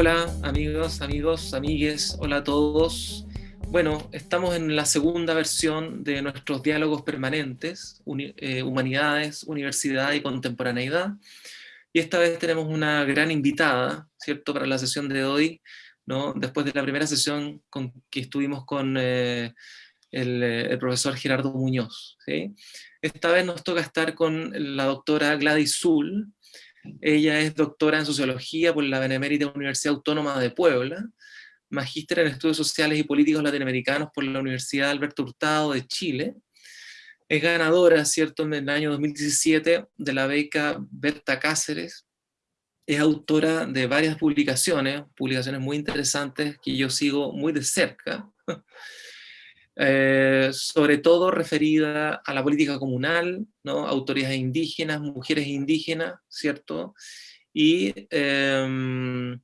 Hola amigos, amigos, amigues, hola a todos. Bueno, estamos en la segunda versión de nuestros diálogos permanentes, eh, Humanidades, Universidad y Contemporaneidad. Y esta vez tenemos una gran invitada, ¿cierto?, para la sesión de hoy, ¿no? Después de la primera sesión con, que estuvimos con eh, el, eh, el, profesor Gerardo Muñoz, ¿sí? Esta vez nos toca estar con la doctora Gladys Zul. Ella es doctora en Sociología por la Benemérita Universidad Autónoma de Puebla, magíster en Estudios Sociales y Políticos Latinoamericanos por la Universidad Alberto Hurtado de Chile. Es ganadora, ¿cierto?, en el año 2017 de la beca Berta Cáceres. Es autora de varias publicaciones, publicaciones muy interesantes que yo sigo muy de cerca. Eh, sobre todo referida a la política comunal, ¿no? autoridades indígenas, mujeres indígenas, ¿cierto? Y eh,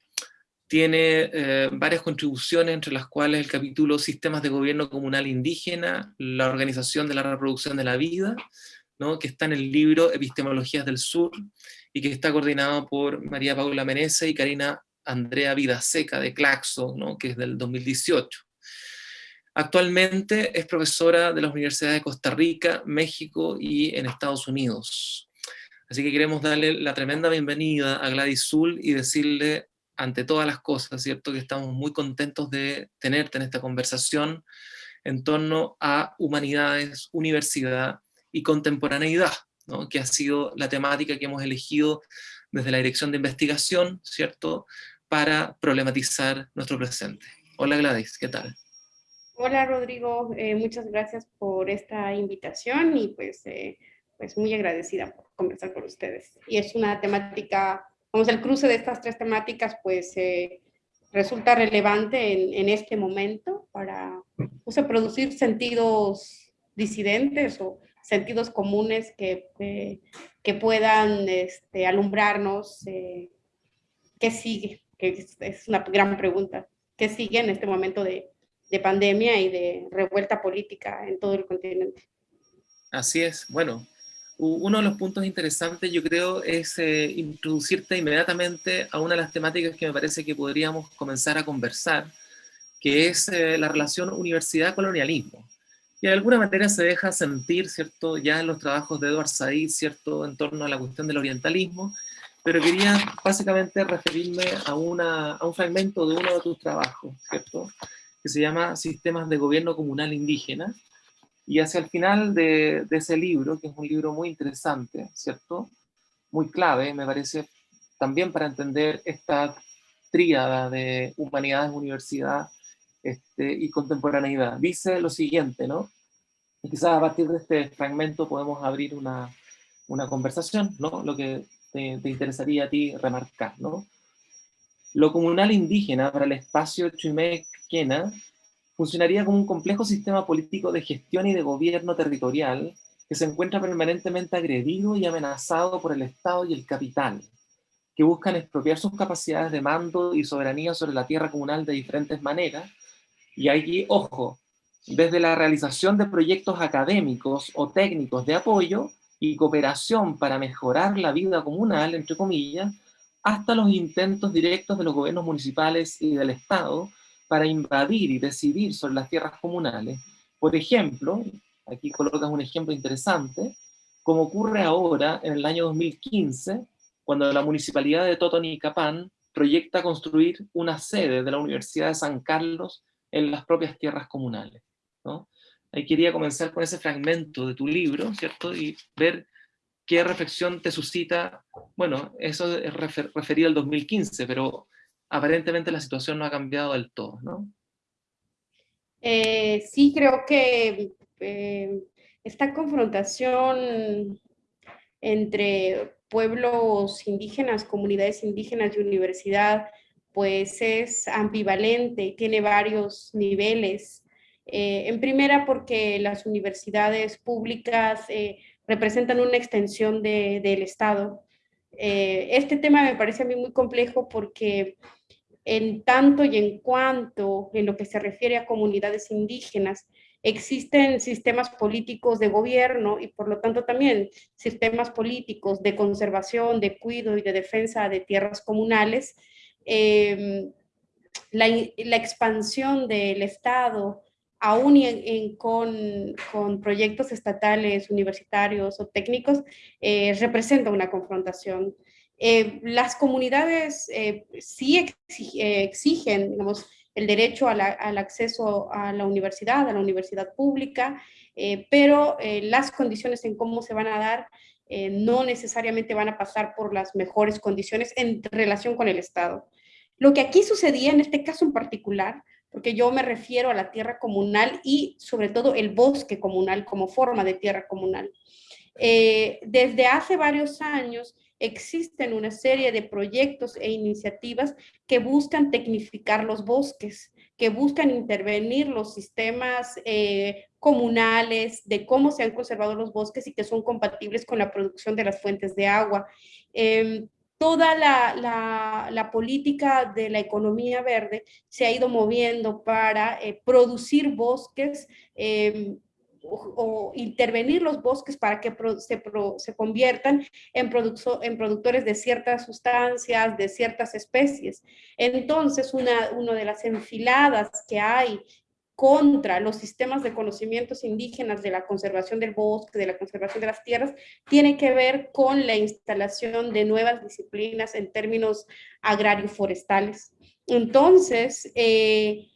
tiene eh, varias contribuciones, entre las cuales el capítulo Sistemas de Gobierno Comunal Indígena, la organización de la reproducción de la vida, ¿no? que está en el libro Epistemologías del Sur, y que está coordinado por María Paula Menezes y Karina Andrea Vidaseca de Claxo, ¿no? que es del 2018. Actualmente es profesora de las universidades de Costa Rica, México y en Estados Unidos. Así que queremos darle la tremenda bienvenida a Gladys Zul y decirle ante todas las cosas, ¿cierto? Que estamos muy contentos de tenerte en esta conversación en torno a humanidades, universidad y contemporaneidad, ¿no? que ha sido la temática que hemos elegido desde la Dirección de Investigación, ¿cierto?, para problematizar nuestro presente. Hola Gladys, ¿qué tal? Hola Rodrigo, eh, muchas gracias por esta invitación y pues, eh, pues muy agradecida por conversar con ustedes. Y es una temática Vamos, el cruce de estas tres temáticas pues eh, resulta relevante en, este momento para pues, producir sentidos disidentes o sentidos comunes que, que puedan este, alumbrarnos qué sigue, que es una gran pregunta, qué sigue en este momento de, de pandemia y de revuelta política en todo el continente. Así es, bueno, uno de los puntos interesantes, yo creo, es eh, introducirte inmediatamente a una de las temáticas que me parece que podríamos comenzar a conversar, que es eh, la relación universidad-colonialismo. Y de alguna manera se deja sentir, ¿cierto?, ya en los trabajos de Edward Said, ¿cierto?, en torno a la cuestión del orientalismo, pero quería básicamente referirme a, una, a un fragmento de uno de tus trabajos, ¿cierto?, que se llama Sistemas de Gobierno Comunal Indígena, y hacia el final de, ese libro, que es un libro muy interesante, ¿cierto? Muy clave, me parece, también para entender esta tríada de humanidades, universidad este, y contemporaneidad. Dice lo siguiente, ¿no? Y quizás a partir de este fragmento podemos abrir una, una conversación, ¿no? Lo que te, te, interesaría a ti remarcar, ¿no? Lo comunal indígena para el espacio Chimé-Quena funcionaría como un complejo sistema político de gestión y de gobierno territorial que se encuentra permanentemente agredido y amenazado por el Estado y el capital, que buscan expropiar sus capacidades de mando y soberanía sobre la tierra comunal de diferentes maneras. Y allí, ojo, desde la realización de proyectos académicos o técnicos de apoyo y cooperación para mejorar la vida comunal, entre comillas, hasta los intentos directos de los gobiernos municipales y del Estado para invadir y decidir sobre las tierras comunales. Por ejemplo, aquí colocas un ejemplo interesante, como ocurre ahora en el año 2015, cuando la municipalidad de Totonicapán proyecta construir una sede de la Universidad de San Carlos en las propias tierras comunales. ¿no? Ahí quería comenzar con ese fragmento de tu libro, ¿cierto? Y ver qué reflexión te suscita, bueno, eso es referido al 2015, pero aparentemente la situación no ha cambiado del todo, ¿no? Eh, sí, creo que eh, esta confrontación entre pueblos indígenas, comunidades indígenas y universidad, pues es ambivalente tiene varios niveles. Eh, en primera, porque las universidades públicas representan una extensión de, del Estado. este tema me parece a mí muy complejo porque en tanto y en cuanto en lo que se refiere a comunidades indígenas, existen sistemas políticos de gobierno y por lo tanto también sistemas políticos de conservación, de cuidado y de defensa de tierras comunales, em, la, expansión del Estado, aún con, con, proyectos estatales, universitarios o técnicos, eh, representa una confrontación. Eh, las comunidades eh, sí exigen, digamos, el derecho al acceso a la universidad, a la universidad pública, pero las condiciones en cómo se van a dar no necesariamente van a pasar por las mejores condiciones en relación con el Estado. Lo que aquí sucedía en este caso en particular, porque yo me refiero a la tierra comunal y sobre todo el bosque comunal como forma de tierra comunal. Eh, desde hace varios años existen una serie de proyectos e iniciativas que buscan tecnificar los bosques, que buscan intervenir los sistemas eh, comunales de cómo se han conservado los bosques y que son compatibles con la producción de las fuentes de agua. Em, toda la, política de la economía verde se ha ido moviendo para eh, producir bosques em, o, intervenir los bosques para que se, conviertan en, productores de ciertas sustancias, de ciertas especies. Entonces, una de las enfiladas que hay contra los sistemas de conocimientos indígenas de la conservación del bosque, de la conservación de las tierras, tiene que ver con la instalación de nuevas disciplinas en términos agrario-forestales. Entonces, eh,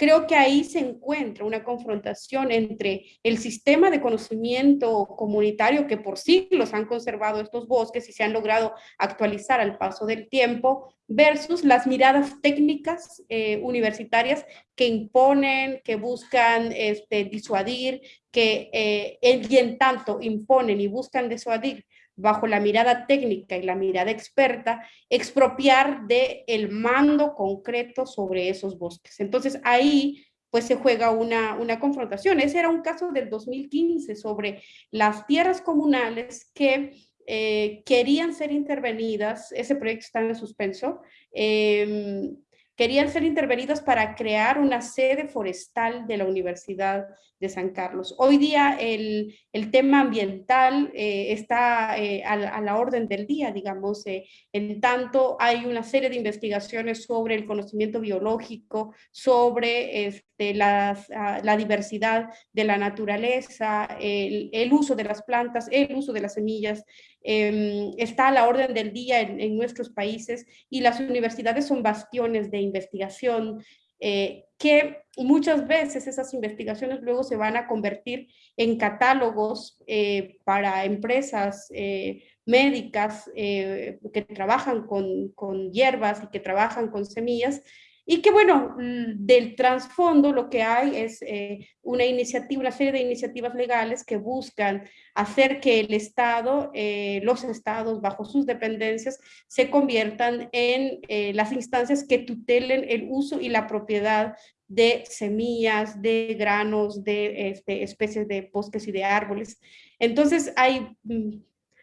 creo que ahí se encuentra una confrontación entre el sistema de conocimiento comunitario que por siglos han conservado estos bosques y se han logrado actualizar al paso del tiempo versus las miradas técnicas eh, universitarias que imponen, que buscan este, disuadir, que eh, en tanto imponen y buscan disuadir bajo la mirada técnica y la mirada experta, expropiar del el mando concreto sobre esos bosques. Entonces ahí pues se juega una, una confrontación. Ese era un caso del 2015 sobre las tierras comunales que eh, querían ser intervenidas, ese proyecto está en suspenso, eh, querían ser intervenidas para crear una sede forestal de la Universidad de San Carlos. Hoy día el, el tema ambiental eh, está eh, a, la orden del día, digamos, eh, en tanto hay una serie de investigaciones sobre el conocimiento biológico, sobre este, la, ah, la diversidad de la naturaleza, el, uso de las plantas, el uso de las semillas, Em, está a la orden del día en, nuestros países y las universidades son bastiones de investigación eh, que muchas veces esas investigaciones luego se van a convertir en catálogos eh, para empresas eh, médicas que trabajan con, con hierbas y que trabajan con semillas y que bueno, del trasfondo lo que hay es eh, una iniciativa, una serie de iniciativas legales que buscan hacer que el Estado, eh, los estados bajo sus dependencias, se conviertan en eh, las instancias que tutelen el uso y la propiedad de semillas, de granos, de este, especies de bosques y de árboles. Entonces hay mm,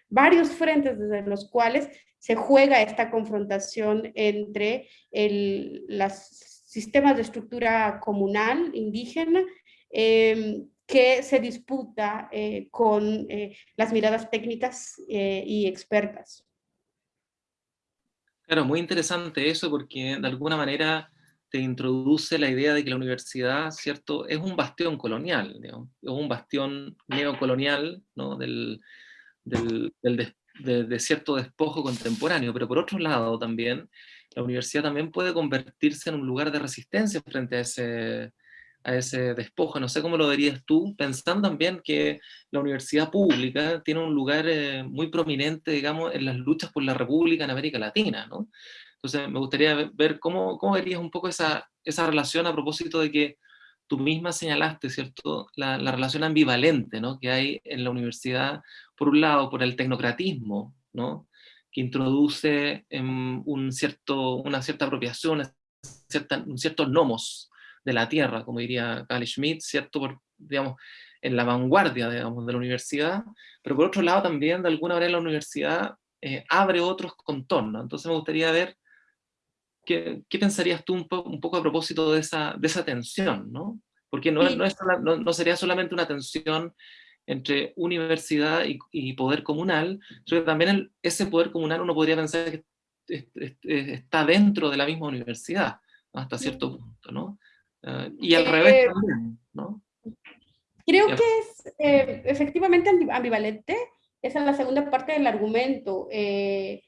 varios frentes desde los cuales se juega esta confrontación entre los sistemas de estructura comunal, indígena, em, que se disputa eh, con eh, las miradas técnicas eh, y expertas. Claro, muy interesante eso porque de alguna manera te introduce la idea de que la universidad, ¿cierto?, es un bastión colonial, es un bastión neocolonial ¿no? del, del, del, de, cierto despojo contemporáneo, pero por otro lado también, la universidad también puede convertirse en un lugar de resistencia frente a ese, a ese despojo. No sé cómo lo verías tú, pensando también que la universidad pública tiene un lugar eh, muy prominente, digamos, en las luchas por la república en América Latina, ¿no? Entonces me gustaría ver cómo, cómo verías un poco esa, esa relación a propósito de que tú misma señalaste, ¿cierto?, la, la, relación ambivalente ¿no? que hay en la universidad, por un lado, por el tecnocratismo, ¿no? que introduce em, un cierto, una cierta apropiación, cierta, un cierto nomos de la tierra, como diría Carl Schmitt, ¿cierto?, por, digamos, en la vanguardia digamos, de la universidad, pero por otro lado también, de alguna manera, la universidad eh, abre otros contornos. Entonces me gustaría ver ¿Qué, pensarías tú un, un, poco a propósito de esa, de esa tensión? ¿no? Porque no, no, es, no, sería solamente una tensión entre universidad y, y poder comunal, que también ese poder comunal uno podría pensar que está dentro de la misma universidad, hasta cierto punto, ¿no? Ah, y al revés también, ¿no? Creo que es efectivamente ambivalente, esa es la segunda parte del argumento. Eh,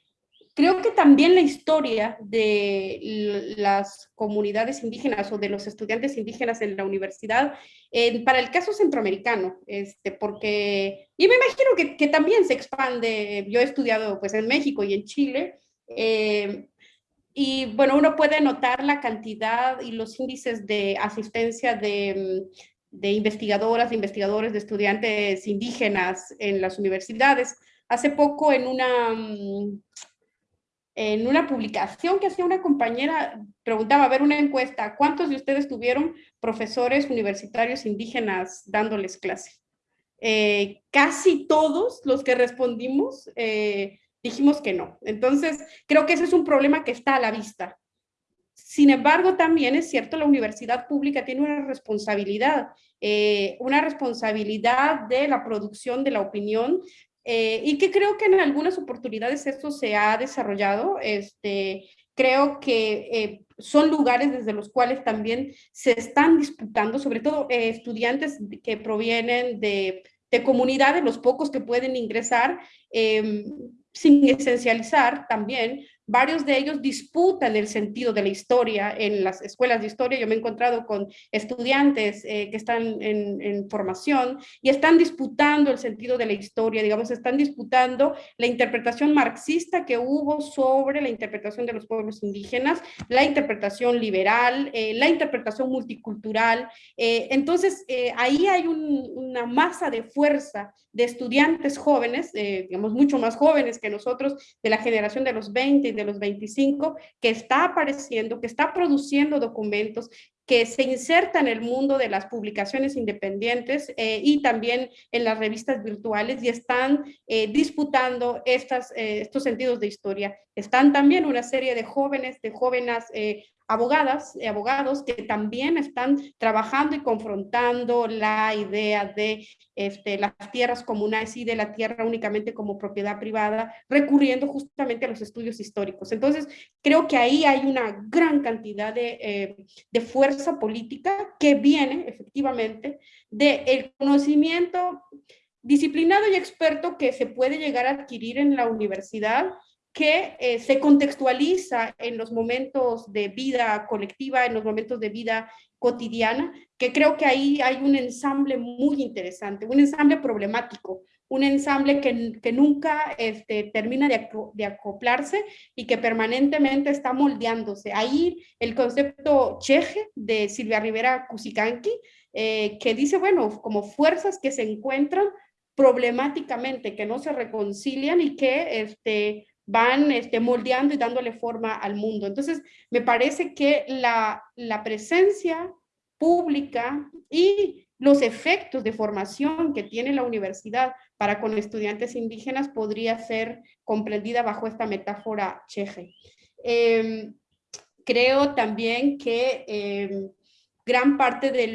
creo que también la historia de las comunidades indígenas o de los estudiantes indígenas en la universidad, para el caso centroamericano, este, porque, y me imagino que, que, también se expande, yo he estudiado pues en México y en Chile, eh, y bueno, uno puede notar la cantidad y los índices de asistencia de, de investigadoras, de investigadores, de estudiantes indígenas en las universidades. Hace poco en una, en una publicación que hacía una compañera, preguntaba, a ver, una encuesta, ¿cuántos de ustedes tuvieron profesores universitarios indígenas dándoles clase? Eh, casi todos los que respondimos eh, dijimos que no. Entonces, creo que ese es un problema que está a la vista. Sin embargo, también es cierto, la universidad pública tiene una responsabilidad, eh, una responsabilidad de la producción de la opinión eh, y que creo que en algunas oportunidades esto se ha desarrollado. Este, creo que eh, son lugares desde los cuales también se están disputando, sobre todo estudiantes que provienen de, de, comunidades, los pocos que pueden ingresar, em, sin esencializar también, varios de ellos disputan el sentido de la historia en las escuelas de historia. Yo me he encontrado con estudiantes eh, que están en, formación y están disputando el sentido de la historia, digamos, están disputando la interpretación marxista que hubo sobre la interpretación de los pueblos indígenas, la interpretación liberal, eh, la interpretación multicultural. Eh, entonces, ahí hay un, una masa de fuerza de estudiantes jóvenes, digamos, mucho más jóvenes que nosotros, de la generación de los 20 y de los 25, que está apareciendo, que está produciendo documentos, que se inserta en el mundo de las publicaciones independientes eh, y también en las revistas virtuales y están eh, disputando estas, eh, estos sentidos de historia. Están también una serie de jóvenes, de jóvenes abogadas y abogados que también están trabajando y confrontando la idea de este, las tierras comunales y de la tierra únicamente como propiedad privada, recurriendo justamente a los estudios históricos. Entonces, creo que ahí hay una gran cantidad de, eh, de fuerza política que viene efectivamente del conocimiento disciplinado y experto que se puede llegar a adquirir en la universidad que eh, se contextualiza en los momentos de vida colectiva, en los momentos de vida cotidiana, que creo que ahí hay un ensamble muy interesante, un ensamble problemático, un ensamble que, que nunca este, termina de, acoplarse y que permanentemente está moldeándose. Ahí el concepto cheje de Silvia Rivera Cusicanqui, eh, que dice, bueno, como fuerzas que se encuentran problemáticamente, que no se reconcilian y que este, van este, moldeando y dándole forma al mundo. Entonces, me parece que la, presencia pública y los efectos de formación que tiene la universidad para con estudiantes indígenas podría ser comprendida bajo esta metáfora cheje. Em, creo también que em, gran parte de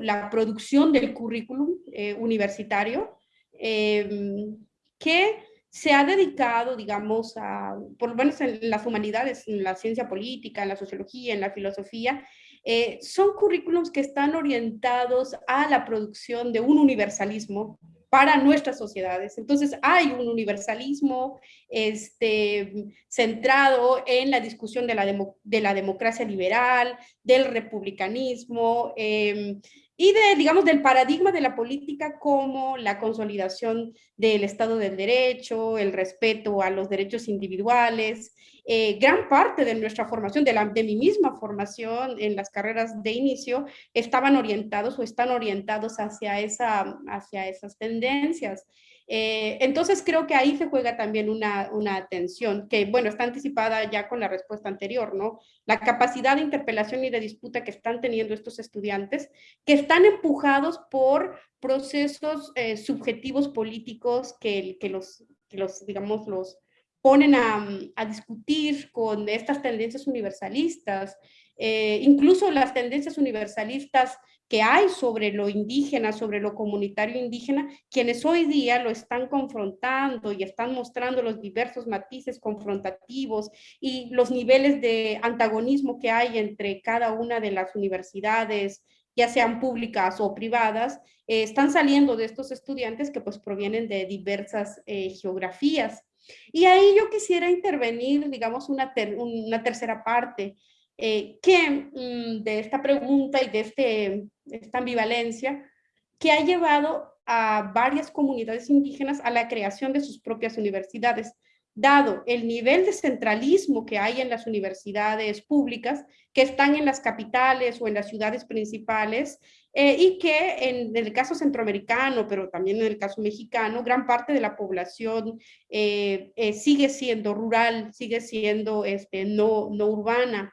la producción del currículum eh, universitario, em, que se ha dedicado, digamos, a, por lo menos en las humanidades, en la ciencia política, en la sociología, en la filosofía, eh, son currículums que están orientados a la producción de un universalismo para nuestras sociedades. Entonces hay un universalismo este, centrado en la discusión de la, de la democracia liberal, del republicanismo, eh, y de, digamos, del paradigma de la política como la consolidación del Estado del Derecho, el respeto a los derechos individuales. Eh, gran parte de nuestra formación, de, la, de mi misma formación en las carreras de inicio, estaban orientados o están orientados hacia, esa, hacia esas tendencias. Eh, entonces creo que ahí se juega también una, una tensión que, bueno, está anticipada ya con la respuesta anterior, ¿no? La capacidad de interpelación y de disputa que están teniendo estos estudiantes, que están empujados por procesos eh, subjetivos políticos que, los, que los, digamos, los ponen a, a discutir con estas tendencias universalistas, eh, incluso las tendencias universalistas que hay sobre lo indígena, sobre lo comunitario indígena, quienes hoy día lo están confrontando y están mostrando los diversos matices confrontativos y los niveles de antagonismo que hay entre cada una de las universidades, ya sean públicas o privadas, eh, están saliendo de estos estudiantes que pues provienen de diversas eh, geografías. Y ahí yo quisiera intervenir, digamos, una, una tercera parte, eh, que mm, de esta pregunta y de este, esta ambivalencia, que ha llevado a varias comunidades indígenas a la creación de sus propias universidades, dado el nivel de centralismo que hay en las universidades públicas, que están en las capitales o en las ciudades principales, eh, y que en, el caso centroamericano, pero también en el caso mexicano, gran parte de la población eh, sigue siendo rural, sigue siendo este, no, no urbana.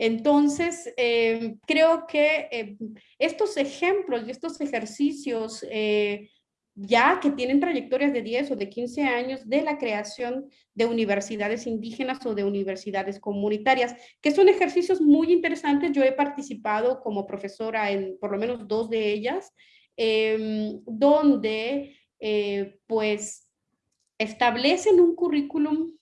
Entonces, eh, creo que eh, estos ejemplos y estos ejercicios eh, ya que tienen trayectorias de 10 o de 15 años de la creación de universidades indígenas o de universidades comunitarias, que son ejercicios muy interesantes. Yo he participado como profesora en por lo menos dos de ellas, em, donde pues establecen un currículum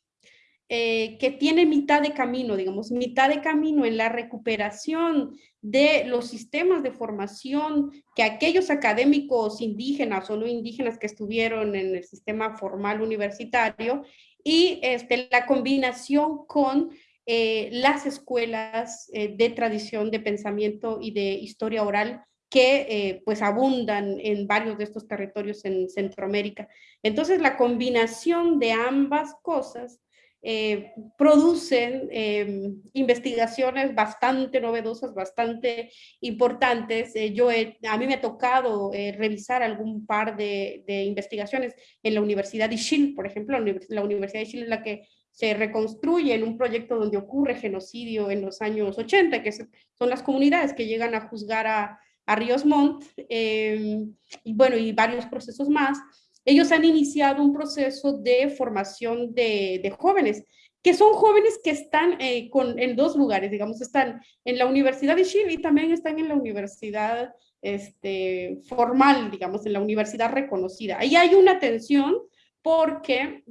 eh, que tiene mitad de camino, digamos, mitad de camino en la recuperación de los sistemas de formación que aquellos académicos indígenas o no indígenas que estuvieron en el sistema formal universitario y este, la combinación con eh, las escuelas eh, de tradición de pensamiento y de historia oral que pues abundan en varios de estos territorios en Centroamérica. Entonces la combinación de ambas cosas eh, producen em, investigaciones bastante novedosas, bastante importantes. Eh, yo a mí me ha tocado eh, revisar algún par de, investigaciones en la Universidad de Chile, por ejemplo, la, Universidad de Chile es la que se reconstruye en un proyecto donde ocurre genocidio en los años 80, que son las comunidades que llegan a juzgar a, a Ríos Montt, em, y bueno, y varios procesos más ellos han iniciado un proceso de formación de, jóvenes, que son jóvenes que están eh, en dos lugares, digamos, están en la Universidad de Chile y también están en la universidad este, formal, digamos, en la universidad reconocida. Ahí hay una tensión porque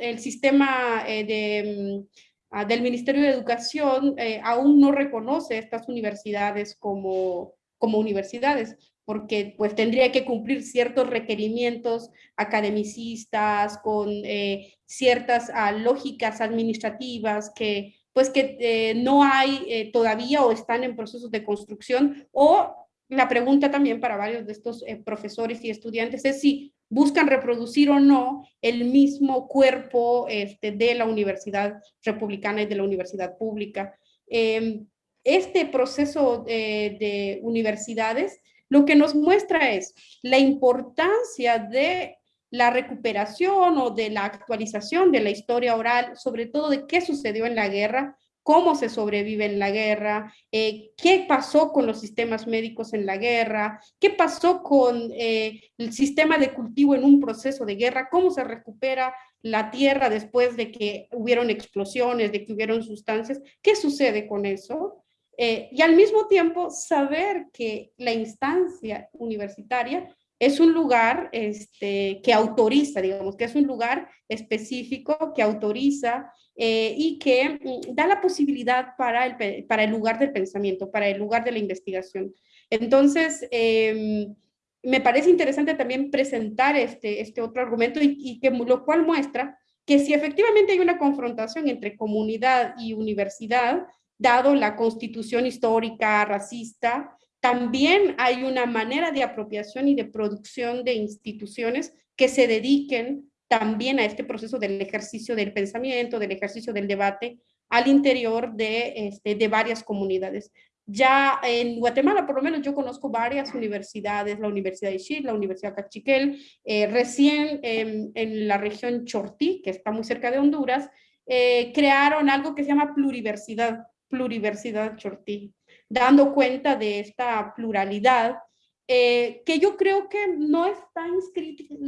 el sistema eh, mm, ah, del Ministerio de Educación eh, aún no reconoce estas universidades como, como universidades porque pues tendría que cumplir ciertos requerimientos academicistas con eh, ciertas ah, lógicas administrativas que pues que eh, no hay eh, todavía o están en procesos de construcción o la pregunta también para varios de estos profesores y estudiantes es si buscan reproducir o no el mismo cuerpo este, de la universidad republicana y de la universidad pública. Em, este proceso de universidades lo que nos muestra es la importancia de la recuperación o de la actualización de la historia oral, sobre todo de qué sucedió en la guerra, cómo se sobrevive en la guerra, eh, qué pasó con los sistemas médicos en la guerra, qué pasó con eh, el sistema de cultivo en un proceso de guerra, cómo se recupera la tierra después de que hubieron explosiones, de que hubieron sustancias, qué sucede con eso. Eh, y al mismo tiempo saber que la instancia universitaria es un lugar este, que autoriza, digamos, que es un lugar específico que autoriza eh, y que mm, da la posibilidad para el, para el lugar del pensamiento, para el lugar de la investigación. Entonces, em, me parece interesante también presentar este, este otro argumento y, y, que lo cual muestra que si efectivamente hay una confrontación entre comunidad y universidad, dado la constitución histórica racista, también hay una manera de apropiación y de producción de instituciones que se dediquen también a este proceso del ejercicio del pensamiento, del ejercicio del debate al interior de, este, de varias comunidades. Ya en Guatemala, por lo menos yo conozco varias universidades, la Universidad de Chile, la Universidad Cachiquel, eh, recién en la región Chortí, que está muy cerca de Honduras, eh, crearon algo que se llama pluriversidad, pluriversidad Chortí, dando cuenta de esta pluralidad eh, que yo creo que no está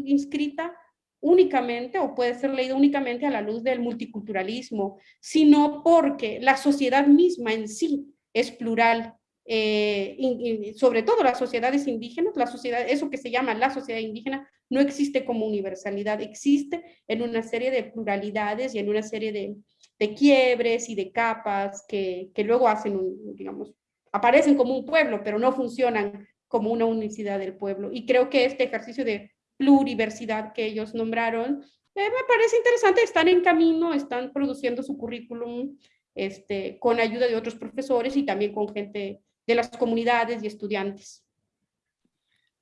inscrita, únicamente o puede ser leída únicamente a la luz del multiculturalismo, sino porque la sociedad misma en sí es plural eh, sobre todo las sociedades indígenas, la sociedad, eso que se llama la sociedad indígena, no existe como universalidad, existe en una serie de pluralidades y en una serie de, de quiebres y de capas que, que luego hacen, un, digamos, aparecen como un pueblo, pero no funcionan como una unicidad del pueblo. Y creo que este ejercicio de pluriversidad que ellos nombraron, eh, me parece interesante, están en camino, están produciendo su currículum este, con ayuda de otros profesores y también con gente de las comunidades y estudiantes.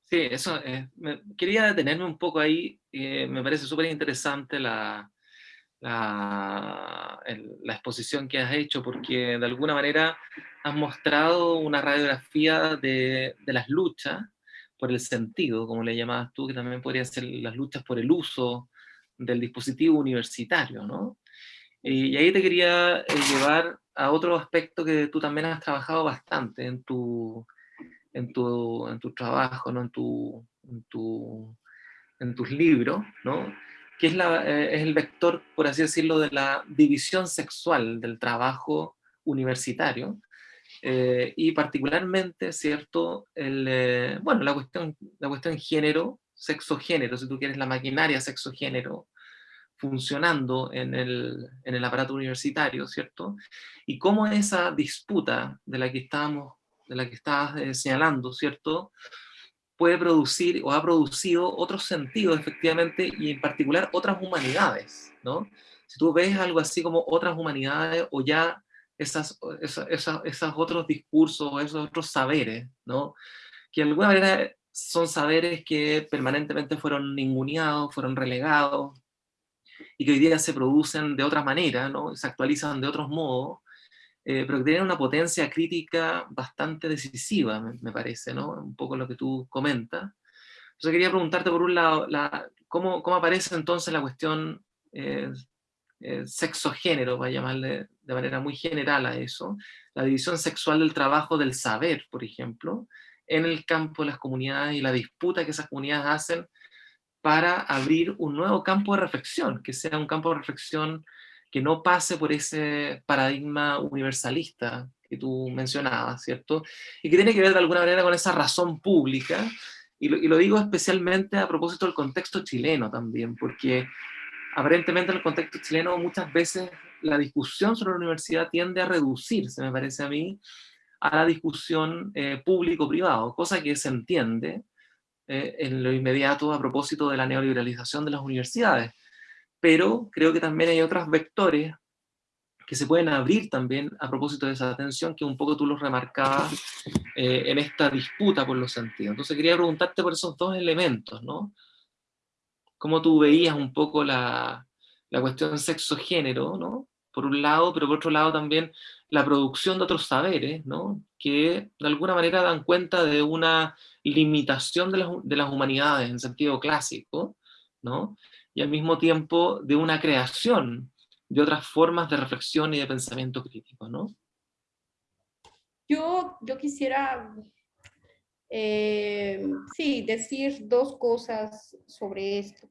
Sí, eso, eh, quería detenerme un poco ahí, eh, me parece súper interesante la, la, la, exposición que has hecho, porque de alguna manera has mostrado una radiografía de, de, las luchas por el sentido, como le llamabas tú, que también podrían ser las luchas por el uso del dispositivo universitario, ¿no? Y, ahí te quería eh, llevar a otro aspecto que tú también has trabajado bastante en tu, en tu, en tu trabajo, ¿no? en, tu, en, tu, en tus libros, ¿no? Que eh, es el vector, por así decirlo, de la división sexual del trabajo universitario, eh, y particularmente, ¿cierto? El, bueno, la cuestión, la cuestión género, sexo-género, si tú quieres, la maquinaria sexo-género, funcionando en el, en el, aparato universitario, ¿cierto? Y cómo esa disputa de la que estábamos, de la que estabas eh, señalando, ¿cierto? Puede producir o ha producido otros sentidos, efectivamente, y en particular otras humanidades, ¿no? Si tú ves algo así como otras humanidades o ya esas, esas, esas, esos otros discursos, esos otros saberes, ¿no? Que de alguna manera son saberes que permanentemente fueron ninguneados, fueron relegados, y que hoy día se producen de otra manera, ¿no? se actualizan de otros modos, eh, pero que tienen una potencia crítica bastante decisiva, me, parece, ¿no? un poco lo que tú comentas. Entonces quería preguntarte por un lado, la, ¿cómo, ¿cómo, aparece entonces la cuestión eh, eh, sexo-género, para llamarle de manera muy general a eso, la división sexual del trabajo del saber, por ejemplo, en el campo de las comunidades y la disputa que esas comunidades hacen para abrir un nuevo campo de reflexión, que sea un campo de reflexión que no pase por ese paradigma universalista que tú mencionabas, ¿cierto? Y que tiene que ver de alguna manera con esa razón pública, y lo, digo especialmente a propósito del contexto chileno también, porque aparentemente en el contexto chileno muchas veces la discusión sobre la universidad tiende a reducirse, me parece a mí, a la discusión eh, público-privado, cosa que se entiende, eh, en lo inmediato a propósito de la neoliberalización de las universidades. Pero creo que también hay otros vectores que se pueden abrir también a propósito de esa atención que un poco tú los remarcabas eh, en esta disputa por los sentidos. Entonces quería preguntarte por esos dos elementos, ¿no? Cómo tú veías un poco la, la cuestión sexo-género, ¿no? Por un lado, pero por otro lado también la producción de otros saberes, ¿no? Que de alguna manera dan cuenta de una limitación de las, de las humanidades en sentido clásico, ¿no? Y al mismo tiempo de una creación de otras formas de reflexión y de pensamiento crítico. ¿no? Yo, yo quisiera eh, sí, decir dos cosas sobre esto.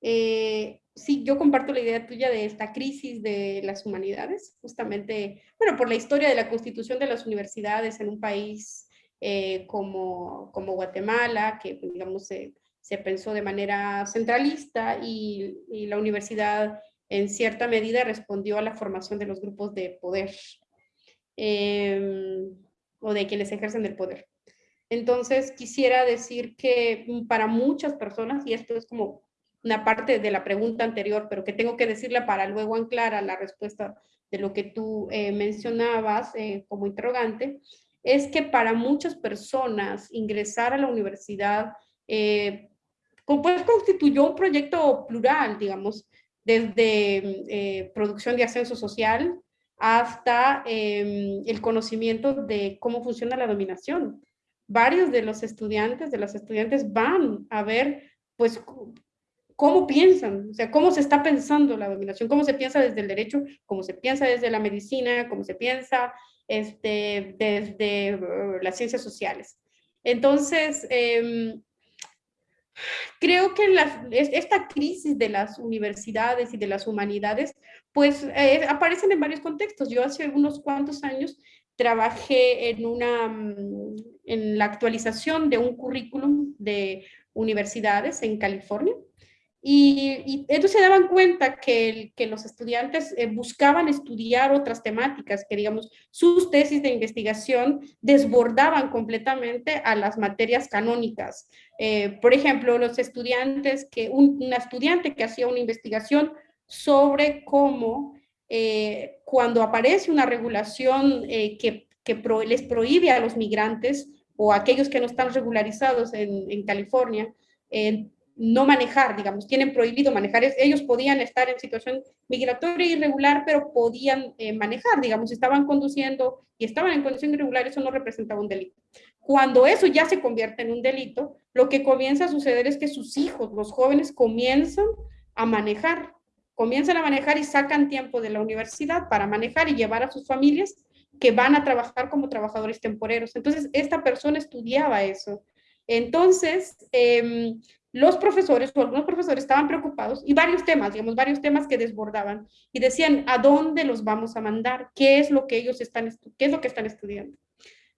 Eh, sí, yo comparto la idea tuya de esta crisis de las humanidades, justamente, bueno, por la historia de la constitución de las universidades en un país eh, como, como Guatemala, que digamos se, se pensó de manera centralista y, la universidad en cierta medida respondió a la formación de los grupos de poder eh, o de quienes ejercen el poder. Entonces quisiera decir que para muchas personas, y esto es como una parte de la pregunta anterior, pero que tengo que decirla para luego anclar a la respuesta de lo que tú eh, mencionabas eh, como interrogante, es que para muchas personas ingresar a la universidad eh, pues constituyó un proyecto plural, digamos, desde eh, producción de ascenso social hasta em, el conocimiento de cómo funciona la dominación. Varios de los estudiantes, de los estudiantes van a ver, pues, cómo piensan, o sea, cómo se está pensando la dominación, cómo se piensa desde el derecho, cómo se piensa desde la medicina, cómo se piensa este, desde uh, las ciencias sociales. Entonces, em, creo que esta crisis de las universidades y de las humanidades, pues eh, aparecen en varios contextos. Yo hace unos cuantos años trabajé en, mm, en la actualización de un currículum de universidades en California. Y, entonces se daban cuenta que, que los estudiantes eh, buscaban estudiar otras temáticas, que digamos, sus tesis de investigación desbordaban completamente a las materias canónicas. Eh, por ejemplo, los estudiantes, que un, una estudiante que hacía una investigación sobre cómo eh, cuando aparece una regulación que, que les prohíbe a los migrantes o a aquellos que no están regularizados en, en California, no manejar, digamos, tienen prohibido manejar. Ellos podían estar en situación migratoria irregular, pero podían eh, manejar, digamos, estaban conduciendo y estaban en condición irregular, eso no representaba un delito. Cuando eso ya se convierte en un delito, lo que comienza a suceder es que sus hijos, los jóvenes, comienzan a manejar, comienzan a manejar y sacan tiempo de la universidad para manejar y llevar a sus familias que van a trabajar como trabajadores temporeros. Entonces, esta persona estudiaba eso. Entonces, eh, los profesores o algunos profesores estaban preocupados y varios temas, digamos, varios temas que desbordaban y decían, ¿a dónde los vamos a mandar? ¿Qué es lo que ellos están, qué es lo que están estudiando?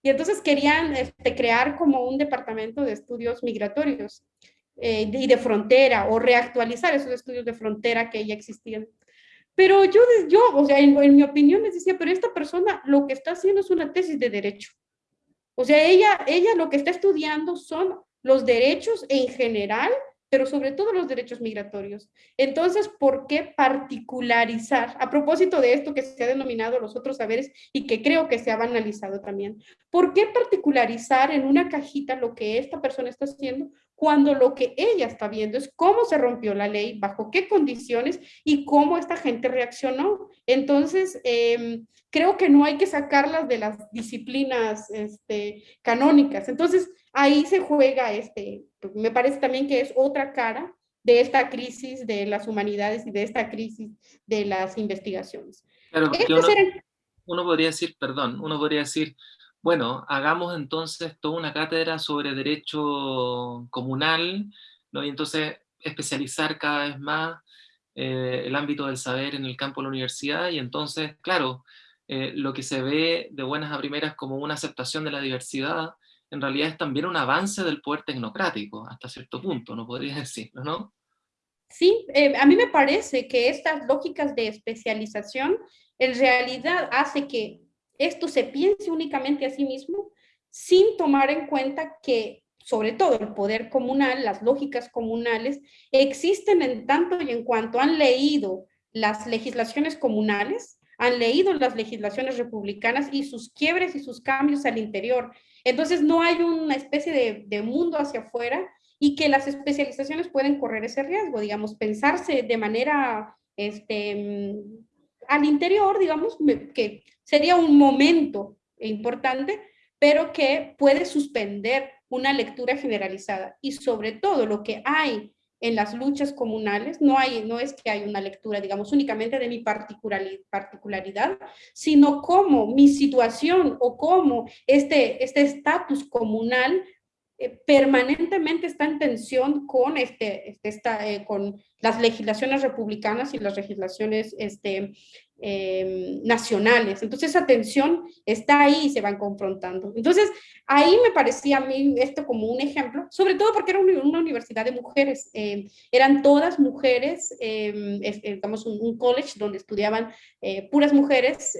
Y entonces querían este, crear como un departamento de estudios migratorios eh, y de frontera o reactualizar esos estudios de frontera que ya existían. Pero yo, yo o sea, en, en mi opinión les decía, pero esta persona lo que está haciendo es una tesis de derecho. O sea, ella, ella lo que está estudiando son los derechos en general, pero sobre todo los derechos migratorios. Entonces, ¿por qué particularizar? A propósito de esto que se ha denominado los otros saberes y que creo que se ha banalizado también, ¿por qué particularizar en una cajita lo que esta persona está haciendo cuando lo que ella está viendo es cómo se rompió la ley, bajo qué condiciones y cómo esta gente reaccionó? Entonces, em, creo que no hay que sacarlas de las disciplinas este, canónicas. Entonces, ahí se juega, este, me parece también que es otra cara de esta crisis de las humanidades y de esta crisis de las investigaciones. Claro, uno, podría decir, perdón, uno podría decir, bueno, hagamos entonces toda una cátedra sobre derecho comunal, ¿no? y entonces especializar cada vez más eh, el ámbito del saber en el campo de la universidad, y entonces, claro, eh, lo que se ve de buenas a primeras como una aceptación de la diversidad, en realidad es también un avance del poder tecnocrático, hasta cierto punto, ¿no podría decirlo, no? Sí, eh, a mí me parece que estas lógicas de especialización en realidad hace que esto se piense únicamente a sí mismo sin tomar en cuenta que sobre todo el poder comunal, las lógicas comunales, existen en tanto y en cuanto han leído las legislaciones comunales, han leído las legislaciones republicanas y sus quiebres y sus cambios al interior. Entonces no hay una especie de, mundo hacia afuera y que las especializaciones pueden correr ese riesgo, digamos, pensarse de manera este, al interior, digamos, que sería un momento importante, pero que puede suspender una lectura generalizada. Y sobre todo lo que hay en las luchas comunales, no, hay, no es que hay una lectura, digamos, únicamente de mi particularidad, sino cómo mi situación o cómo este estatus este comunal eh, permanentemente está en tensión con, este, este esta, eh, con las legislaciones republicanas y las legislaciones este, Em, nacionales. Entonces esa tensión está ahí y se van confrontando. Entonces ahí me parecía a mí esto como un ejemplo, sobre todo porque era una universidad de mujeres, em, eran todas mujeres, eh, un, un, college donde estudiaban eh, puras mujeres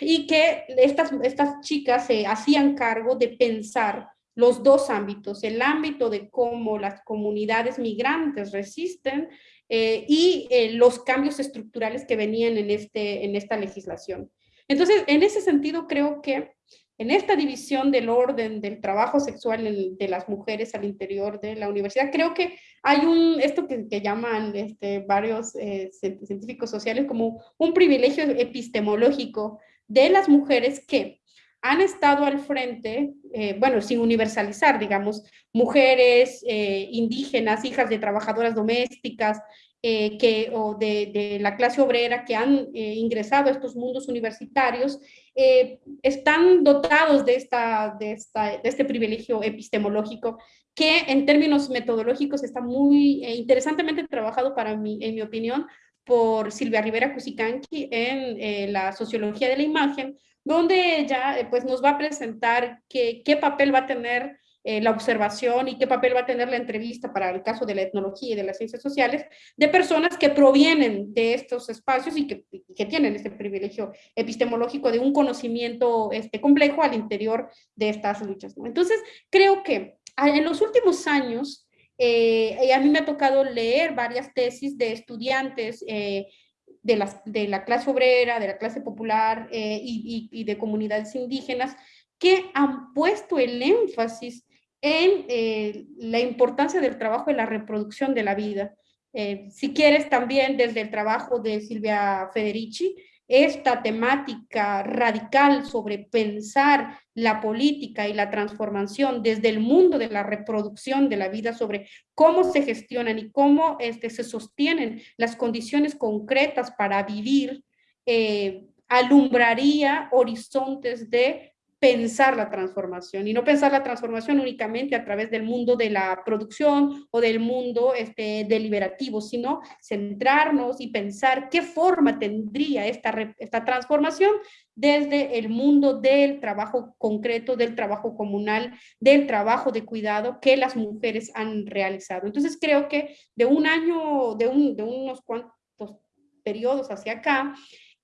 y que estas, estas chicas se hacían cargo de pensar los dos ámbitos, el ámbito de cómo las comunidades migrantes resisten eh, y eh, los cambios estructurales que venían en, este, en esta legislación. Entonces, en ese sentido, creo que en esta división del orden del trabajo sexual de las mujeres al interior de la universidad, creo que hay un, esto que, llaman este, varios eh, científicos sociales como un privilegio epistemológico de las mujeres que han estado al frente, bueno, sin universalizar, digamos, mujeres eh, indígenas, hijas de trabajadoras domésticas, eh, que, o de, la clase obrera que han eh, ingresado a estos mundos universitarios, están dotados de, esta, de, esta, de este privilegio epistemológico que en términos metodológicos está muy interesantemente trabajado para mí, en mi opinión, por Silvia Rivera Cusicanqui en la sociología de la imagen, donde ella pues, nos va a presentar qué papel va a tener eh, la observación y qué papel va a tener la entrevista para el caso de la etnología y de las ciencias sociales de personas que provienen de estos espacios y que, que tienen este privilegio epistemológico de un conocimiento este, complejo al interior de estas luchas. Entonces, creo que ah, en los últimos años, eh, a mí me ha tocado leer varias tesis de estudiantes eh, de, las, de la clase obrera, de la clase popular y, y, y de comunidades indígenas que han puesto el énfasis en eh, la importancia del trabajo en la reproducción de la vida. Eh, si quieres también desde el trabajo de Silvia Federici, esta temática radical sobre pensar la política y la transformación desde el mundo de la reproducción de la vida, sobre cómo se gestionan y cómo este, se sostienen las condiciones concretas para vivir, eh, alumbraría horizontes de pensar la transformación y no pensar la transformación únicamente a través del mundo de la producción o del mundo este, deliberativo, sino centrarnos y pensar qué forma tendría esta, esta transformación desde el mundo del trabajo concreto, del trabajo comunal, del trabajo de cuidado que las mujeres han realizado. Entonces creo que de un año, de, un, de unos cuantos periodos hacia acá,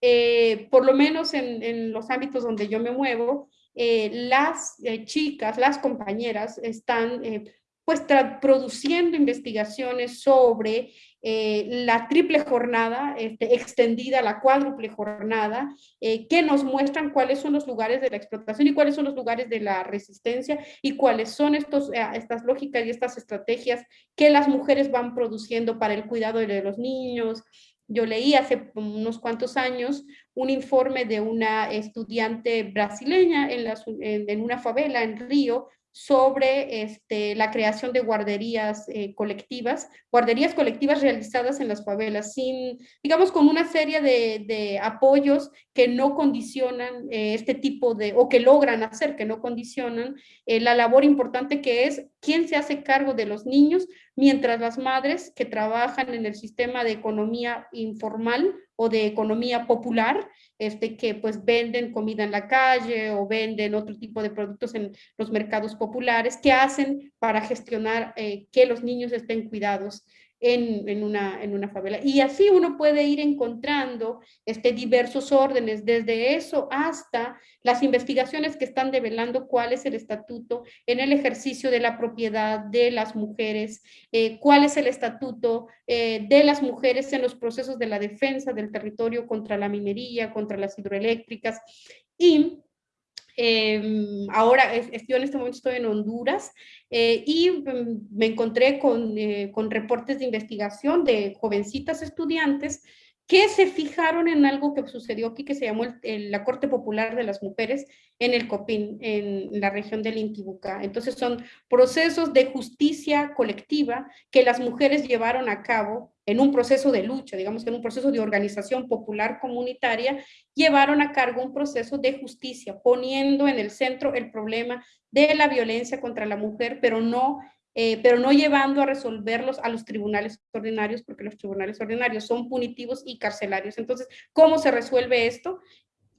eh, por lo menos en, en, los ámbitos donde yo me muevo, eh, las eh, chicas, las compañeras están eh, pues produciendo investigaciones sobre la triple jornada este, extendida, la cuádruple jornada, que nos muestran cuáles son los lugares de la explotación y cuáles son los lugares de la resistencia y cuáles son estos, estas lógicas y estas estrategias que las mujeres van produciendo para el cuidado de los niños, yo leí hace unos cuantos años un informe de una estudiante brasileña en, una favela en Río sobre este, la creación de guarderías eh, colectivas, guarderías colectivas realizadas en las favelas, sin, digamos, con una serie de, apoyos que no condicionan eh, este tipo de, o que logran hacer, que no condicionan eh, la labor importante que es quién se hace cargo de los niños, mientras las madres que trabajan en el sistema de economía informal o de economía popular, este, que pues venden comida en la calle o venden otro tipo de productos en los mercados populares, que hacen para gestionar eh, que los niños estén cuidados en, una, en una favela. Y así uno puede ir encontrando este, diversos órdenes, desde eso hasta las investigaciones que están develando cuál es el estatuto en el ejercicio de la propiedad de las mujeres, eh, cuál es el estatuto eh, de las mujeres en los procesos de la defensa del territorio contra la minería, contra las hidroeléctricas y Em, ahora, yo en este momento estoy en Honduras eh, y mm, me encontré con, eh, con reportes de investigación de jovencitas estudiantes que se fijaron en algo que sucedió aquí que se llamó la Corte Popular de las Mujeres en el Copín, en la región del Intibucá. Entonces son procesos de justicia colectiva que las mujeres llevaron a cabo en un proceso de lucha, digamos que en un proceso de organización popular comunitaria, llevaron a cargo un proceso de justicia, poniendo en el centro el problema de la violencia contra la mujer, pero no eh, pero no llevando a resolverlos a los tribunales ordinarios, porque los tribunales ordinarios son punitivos y carcelarios. Entonces, ¿cómo se resuelve esto?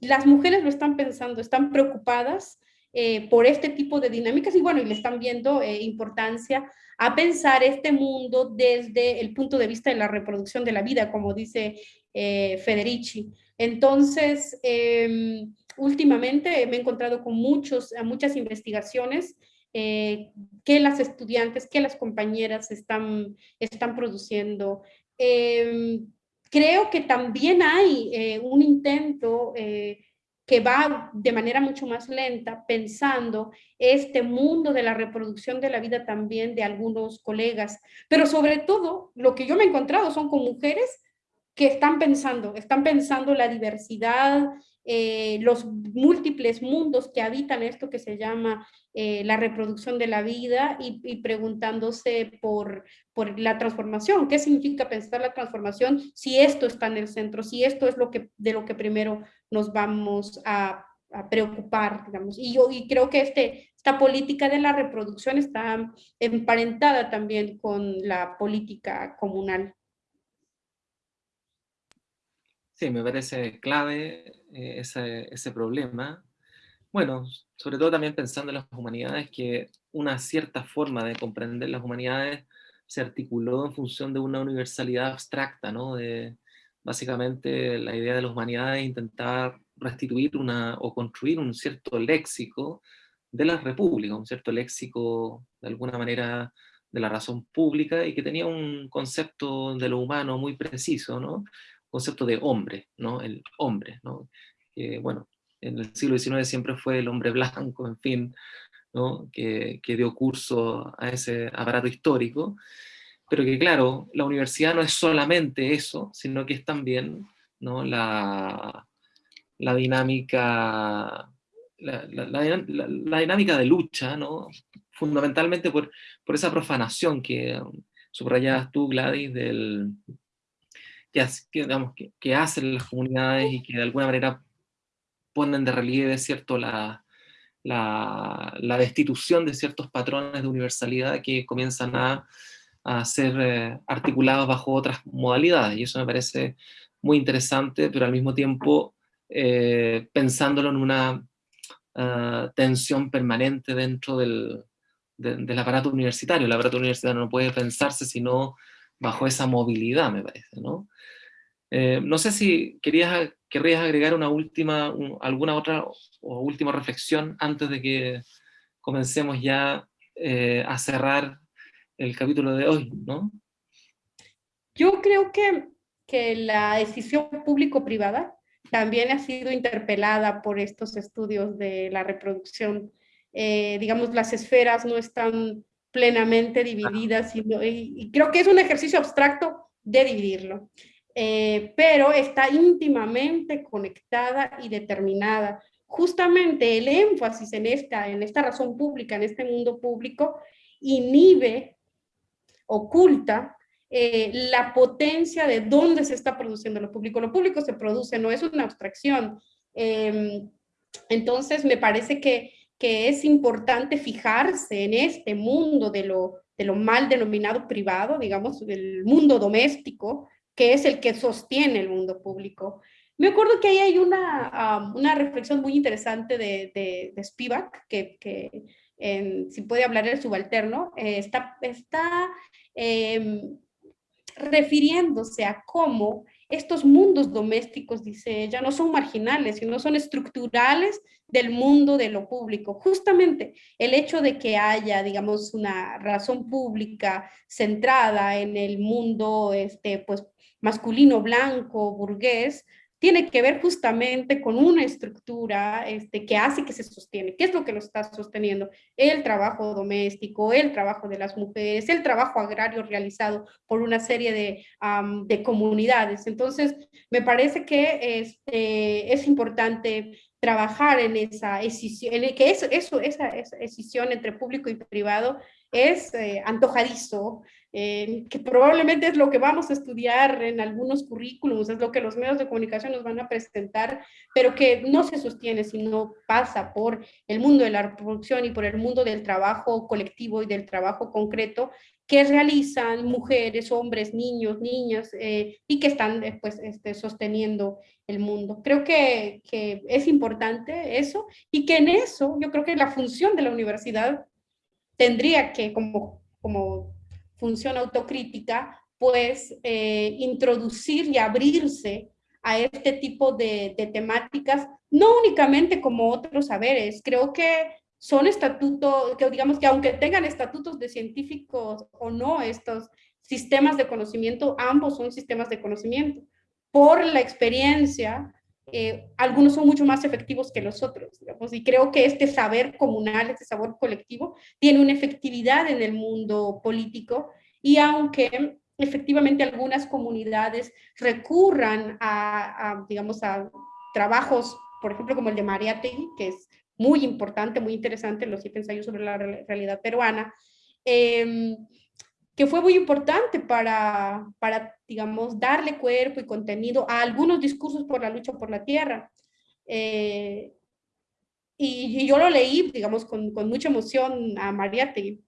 Las mujeres lo están pensando, están preocupadas eh, por este tipo de dinámicas y bueno, y le están viendo eh, importancia a pensar este mundo desde el punto de vista de la reproducción de la vida, como dice Federici. Entonces, em, últimamente me he encontrado con muchos, muchas investigaciones eh, que las estudiantes, que las compañeras están, están produciendo. Em, creo que también hay eh, un intento eh, que va de manera mucho más lenta, pensando este mundo de la reproducción de la vida también de algunos colegas, pero sobre todo lo que yo me he encontrado son con mujeres que están pensando, están pensando la diversidad, eh, los múltiples mundos que habitan esto que se llama eh, la reproducción de la vida y, preguntándose por, por, la transformación. ¿Qué significa pensar la transformación si esto está en el centro, si esto es lo que, de lo que primero nos vamos a, preocupar, digamos? Y yo y creo que este, esta política de la reproducción está emparentada también con la política comunal. Sí, me parece clave eh, ese, problema. Bueno, sobre todo también pensando en las humanidades, que una cierta forma de comprender las humanidades se articuló en función de una universalidad abstracta, ¿no? De, básicamente la idea de las humanidades es intentar restituir una, o construir un cierto léxico de la república, un cierto léxico de alguna manera de la razón pública y que tenía un concepto de lo humano muy preciso, ¿no? Concepto de hombre, ¿no? El hombre, ¿no? Bueno, en el siglo XIX siempre fue el hombre blanco, en fin, ¿no? que, que dio curso a ese aparato histórico, pero que claro, la universidad no es solamente eso, sino que es también ¿no? la, la dinámica la, la, la, dinámica de lucha, ¿no? fundamentalmente por, por esa profanación que subrayabas tú, Gladys, del, que, hacen las comunidades y que de alguna manera ponen de relieve ¿cierto? La, destitución de ciertos patrones de universalidad que comienzan a, ser eh, articulados bajo otras modalidades. Y eso me parece muy interesante, pero al mismo tiempo eh, pensándolo en una ah, tensión permanente dentro del, del aparato universitario. El aparato universitario no puede pensarse sino bajo esa movilidad, me parece, ¿no? Eh, no sé si querías, querrías agregar una última, alguna otra o última reflexión antes de que comencemos ya eh, a cerrar el capítulo de hoy, ¿no? Yo creo que, que la decisión público-privada también ha sido interpelada por estos estudios de la reproducción. Eh, digamos, las esferas no están plenamente divididas, y, creo que es un ejercicio abstracto de dividirlo, eh, pero está íntimamente conectada y determinada. Justamente el énfasis en esta, en esta razón pública, en este mundo público, inhibe, oculta eh, la potencia de dónde se está produciendo lo público. Lo público se produce, no es una abstracción. Em, entonces, me parece que que es importante fijarse en este mundo de lo, de lo mal denominado privado, digamos, el mundo doméstico, que es el que sostiene el mundo público. Me acuerdo que ahí hay una, una reflexión muy interesante de, de, Spivak, que, que si puede hablar el subalterno, eh, está, está em, refiriéndose a cómo estos mundos domésticos, dice ella, no son marginales, sino son estructurales del mundo de lo público. Justamente el hecho de que haya, digamos, una razón pública centrada en el mundo este, pues, masculino, blanco, burgués, tiene que ver justamente con una estructura este, que hace que se sostiene. ¿Qué es lo que lo está sosteniendo? El trabajo doméstico, el trabajo de las mujeres, el trabajo agrario realizado por una serie de, de comunidades. Entonces, me parece que este, es importante trabajar en esa escisión, en que eso, eso, esa, esa escisión entre público y privado es eh, antojadizo, eh, que probablemente es lo que vamos a estudiar en algunos currículums, es lo que los medios de comunicación nos van a presentar, pero que no se sostiene, sino pasa por el mundo de la reproducción y por el mundo del trabajo colectivo y del trabajo concreto que realizan mujeres, hombres, niños, niñas, eh, y que están pues, este, sosteniendo el mundo. Creo que, que es importante eso, y que en eso yo creo que la función de la universidad tendría que, como, como función autocrítica, pues eh, introducir y abrirse a este tipo de, temáticas, no únicamente como otros saberes, creo que son estatutos, que digamos que aunque tengan estatutos de científicos o no, estos sistemas de conocimiento, ambos son sistemas de conocimiento. Por la experiencia, eh, algunos son mucho más efectivos que los otros, digamos, y creo que este saber comunal, este saber colectivo, tiene una efectividad en el mundo político, y aunque efectivamente algunas comunidades recurran a, digamos, a trabajos, por ejemplo, como el de Mariátegui, que es muy importante, muy interesante los siete ensayos sobre la realidad peruana, eh, que fue muy importante para, para, digamos, darle cuerpo y contenido a algunos discursos por la lucha por la tierra. Eh, y, yo lo leí, digamos, con, con mucha emoción a Mariátegui.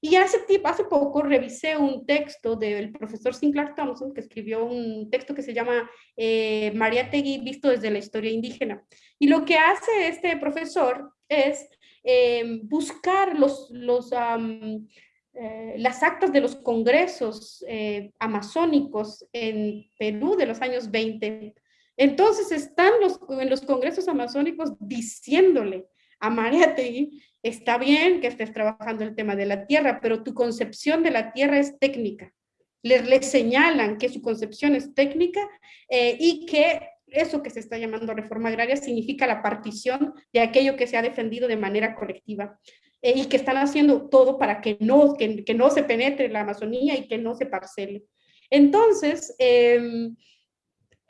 Y hace, hace poco revisé un texto del profesor Sinclair Thompson, que escribió un texto que se llama eh, Mariátegui visto desde la historia indígena. Y lo que hace este profesor es eh, buscar los, los, eh, las actas de los congresos eh, amazónicos en Perú de los años 20 entonces están los, en los congresos amazónicos diciéndole a Mariategui, está bien que estés trabajando el tema de la tierra, pero tu concepción de la tierra es técnica. Le, señalan que su concepción es técnica eh, y que eso que se está llamando reforma agraria significa la partición de aquello que se ha defendido de manera colectiva eh, y que están haciendo todo para que no, que, no se penetre la Amazonía y que no se parcele. Entonces, eh,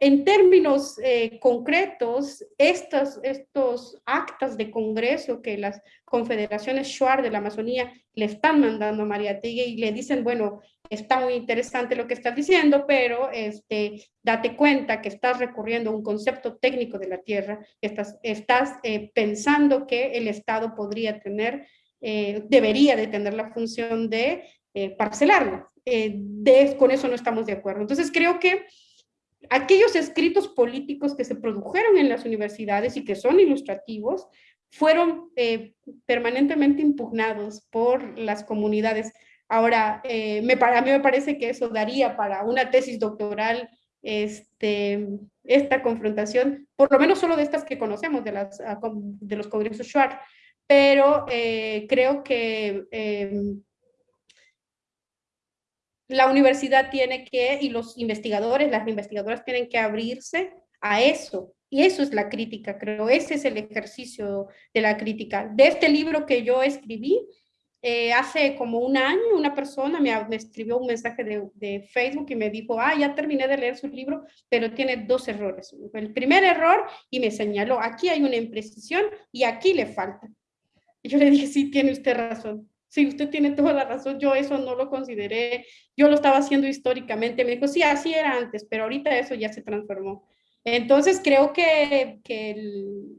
en términos eh, concretos, estos, actas de congreso que las confederaciones Shuar de la Amazonía le están mandando a María Tigue y le dicen, bueno, está muy interesante lo que estás diciendo, pero este, date cuenta que estás recurriendo a un concepto técnico de la tierra, estás, estás eh, pensando que el Estado podría tener, eh, debería de tener la función de parcelarla. De, con eso no estamos de acuerdo. Entonces creo que aquellos escritos políticos que se produjeron en las universidades y que son ilustrativos, fueron eh, permanentemente impugnados por las comunidades. Ahora, eh, me, a mí me parece que eso daría para una tesis doctoral este, esta confrontación, por lo menos solo de estas que conocemos, de, las, ah, de los congresos Schwartz, pero eh, creo que la universidad tiene que, y los investigadores, las investigadoras tienen que abrirse a eso. Y eso es la crítica, creo. Ese es el ejercicio de la crítica. De este libro que yo escribí, eh, hace como un año una persona me, escribió un mensaje de, de, Facebook y me dijo, ah, ya terminé de leer su libro, pero tiene dos errores. El primer error, y me señaló, aquí hay una imprecisión y aquí le falta. Y yo le dije, sí, tiene usted razón sí, usted tiene toda la razón, yo eso no lo consideré, yo lo estaba haciendo históricamente, me dijo, sí, así era antes, pero ahorita eso ya se transformó. Entonces creo que, que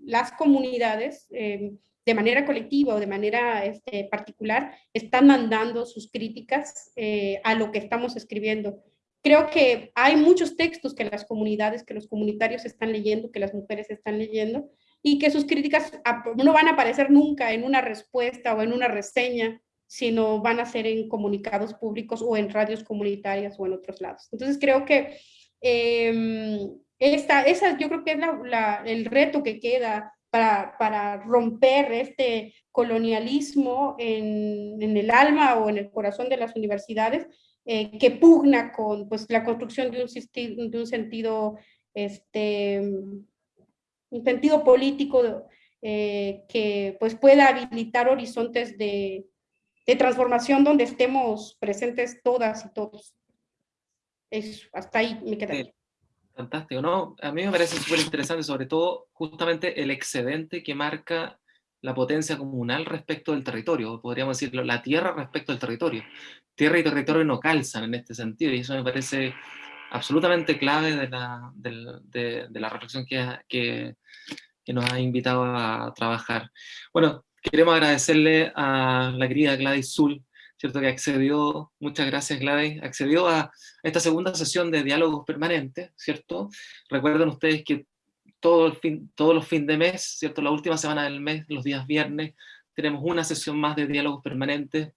las comunidades, eh, de manera colectiva o de manera este, particular, están mandando sus críticas eh, a lo que estamos escribiendo. Creo que hay muchos textos que las comunidades, que los comunitarios están leyendo, que las mujeres están leyendo, y que sus críticas no van a aparecer nunca en una respuesta o en una reseña sino van a ser en comunicados públicos o en radios comunitarias o en otros lados. Entonces creo que eh, esta, esa yo creo que es la, el reto que queda para, para romper este colonialismo en, en, el alma o en el corazón de las universidades, eh, que pugna con pues, la construcción de un, de un sentido, este, un sentido político eh, que pues, pueda habilitar horizontes de, de transformación donde estemos presentes todas y todos. Eso, hasta ahí me queda. Fantástico, ¿no? A mí me parece súper interesante, sobre todo justamente el excedente que marca la potencia comunal respecto del territorio, podríamos decirlo, la tierra respecto al territorio. Tierra y territorio no calzan en este sentido, y eso me parece absolutamente clave de la, de, de la reflexión que, que, que, nos ha invitado a trabajar. Bueno, Queremos agradecerle a la querida Gladys Zul, ¿cierto? que accedió, muchas gracias Gladys, accedió a esta segunda sesión de diálogos permanentes, ¿cierto? Recuerden ustedes que todo el fin, todos los fines de mes, ¿cierto? La última semana del mes, los días viernes, tenemos una sesión más de diálogos permanentes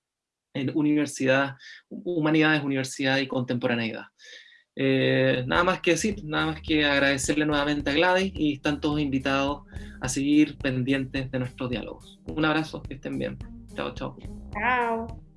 en universidad, humanidades, universidad y contemporaneidad. Eh, nada más que decir, nada más que agradecerle nuevamente a Gladys y están todos invitados a seguir pendientes de nuestros diálogos. Un abrazo, que estén bien. Chao, chao. Chao.